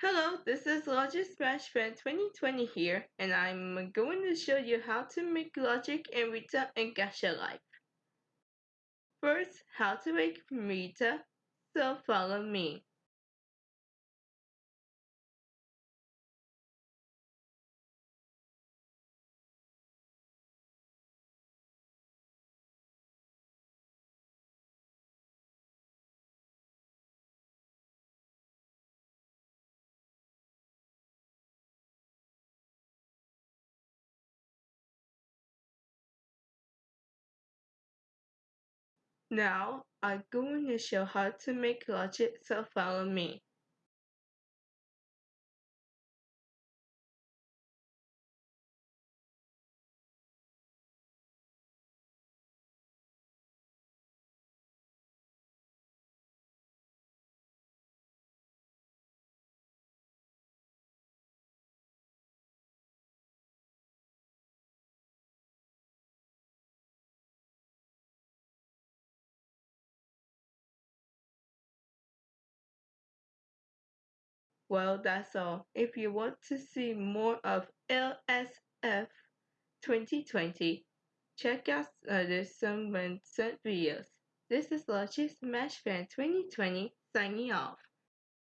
Hello, this is Logic Smash Fan 2020 here, and I'm going to show you how to make Logic and Rita and Gacha Life. First, how to make Rita, so follow me. Now, I'm going to show how to make Logic, so follow me. Well, that's all. If you want to see more of LSF 2020, check out uh, other some recent videos. This is Logic Smash Fan 2020 signing off.